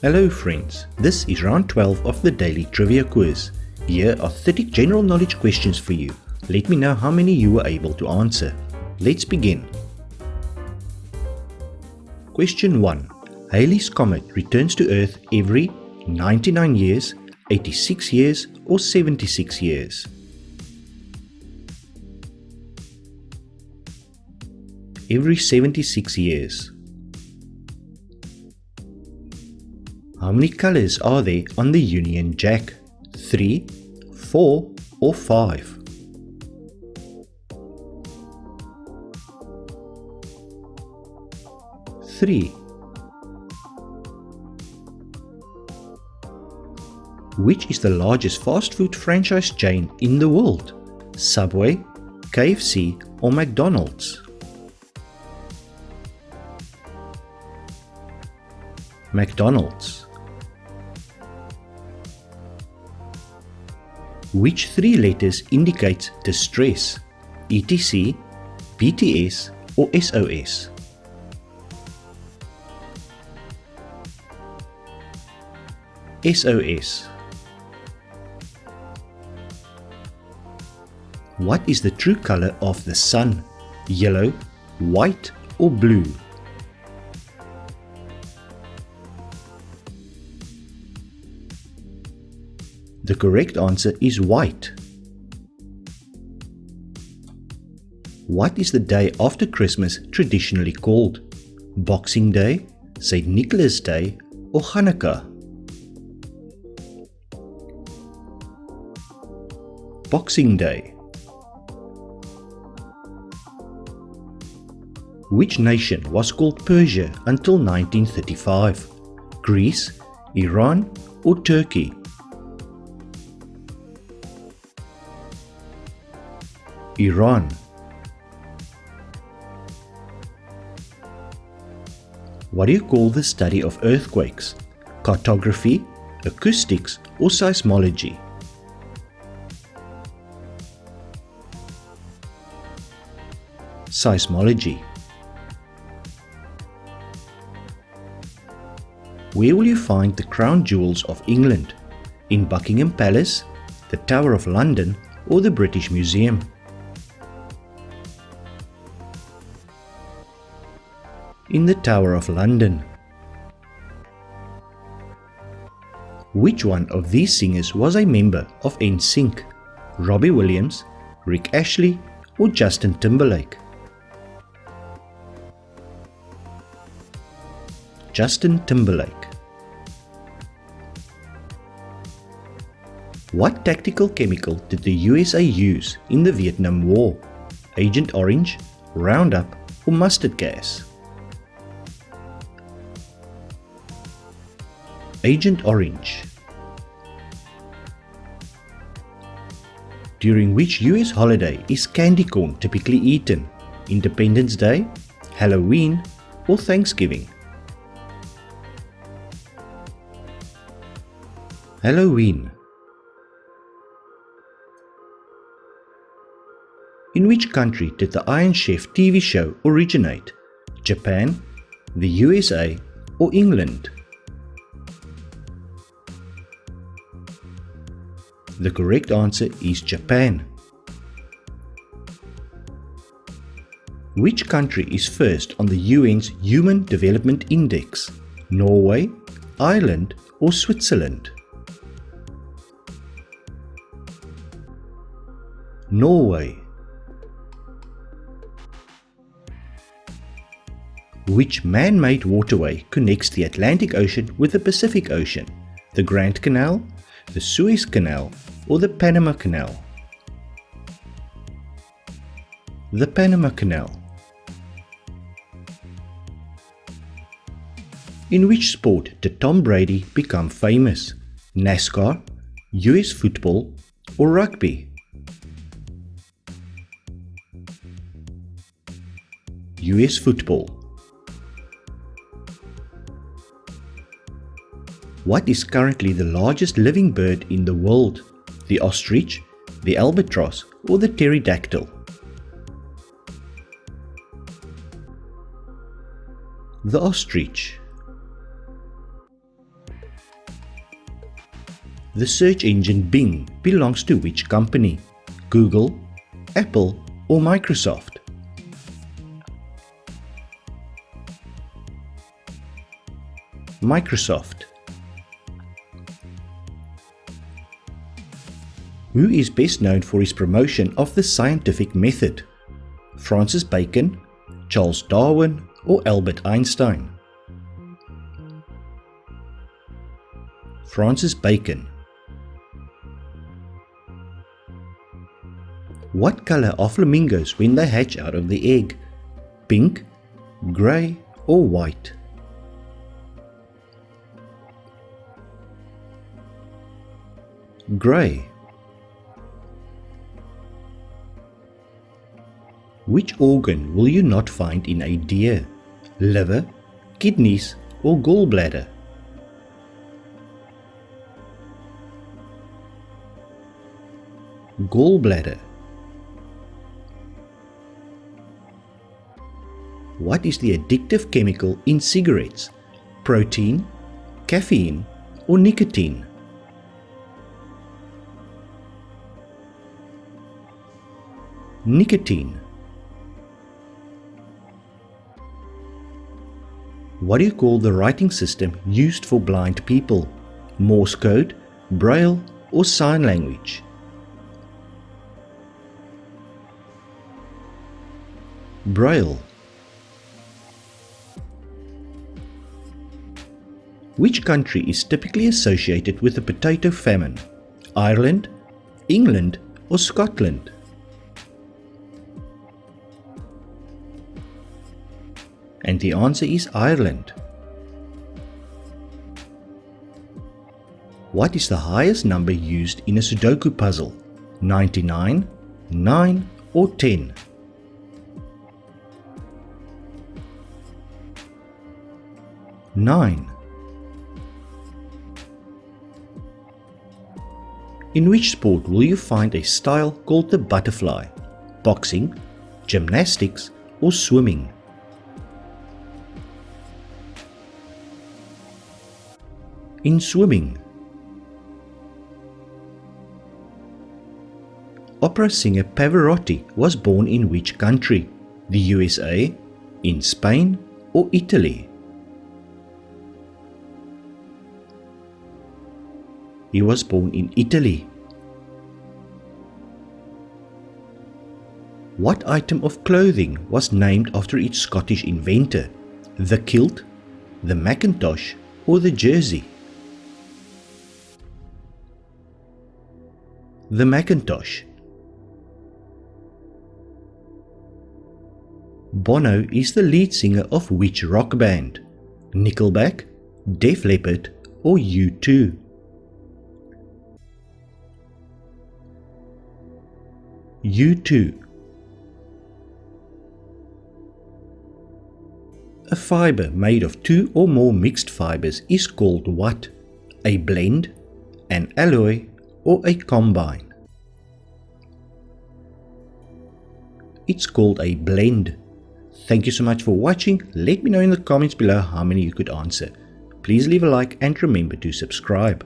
Hello friends, this is round 12 of the daily trivia quiz. Here are 30 general knowledge questions for you. Let me know how many you were able to answer. Let's begin. Question 1. Halley's Comet returns to Earth every 99 years, 86 years or 76 years. Every 76 years. How many colors are there on the Union Jack? 3, 4 or 5? Three. Which is the largest fast food franchise chain in the world? Subway, KFC or McDonald's? McDonald's. Which three letters indicates distress? ETC, BTS or SOS? SOS. What is the true color of the sun? Yellow, white or blue? The correct answer is white. What is the day after Christmas traditionally called? Boxing Day, St. Nicholas Day or Hanukkah? Boxing Day. Which nation was called Persia until 1935? Greece, Iran or Turkey? Iran What do you call the study of earthquakes? Cartography, acoustics or seismology? Seismology Where will you find the crown jewels of England? In Buckingham Palace, the Tower of London or the British Museum? In the Tower of London. Which one of these singers was a member of NSYNC? Robbie Williams, Rick Astley or Justin Timberlake? Justin Timberlake. What tactical chemical did the USA use in the Vietnam War? Agent Orange, Roundup or mustard gas? Agent Orange During which US holiday is candy corn typically eaten? Independence Day, Halloween or Thanksgiving? Halloween In which country did the Iron Chef TV show originate? Japan, the USA or England? The correct answer is Japan. Which country is first on the UN's Human Development Index? Norway, Ireland or Switzerland? Norway. Which man-made waterway connects the Atlantic Ocean with the Pacific Ocean? The Grand Canal, the Suez Canal or the Panama Canal? The Panama Canal. In which sport did Tom Brady become famous? NASCAR, US football or rugby? US football. What is currently the largest living bird in the world? The ostrich, the albatross or the pterodactyl? The ostrich. The search engine Bing belongs to which company? Google, Apple or Microsoft? Microsoft. Who is best known for his promotion of the scientific method? Francis Bacon, Charles Darwin or Albert Einstein? Francis Bacon What color are flamingos when they hatch out of the egg? Pink, grey or white? Grey Which organ will you not find in a deer? Liver, kidneys or gallbladder? Gallbladder What is the addictive chemical in cigarettes? Protein, caffeine or nicotine? Nicotine What do you call the writing system used for blind people? Morse code, Braille or sign language? Braille Which country is typically associated with the potato famine? Ireland, England or Scotland? And the answer is Ireland. What is the highest number used in a Sudoku puzzle? 99, 9 or 10? Nine. In which sport will you find a style called the butterfly? Boxing, gymnastics or swimming? In swimming. Opera singer Pavarotti was born in which country? The USA, in Spain or Italy? He was born in Italy. What item of clothing was named after its Scottish inventor? The kilt, the Macintosh or the jersey? The Macintosh Bono is the lead singer of which rock band? Nickelback, Def Leppard or U2? U2 A fiber made of two or more mixed fibers is called what? A blend, an alloy or a combine. It's called a blend. Thank you so much for watching. Let me know in the comments below how many you could answer. Please leave a like and remember to subscribe.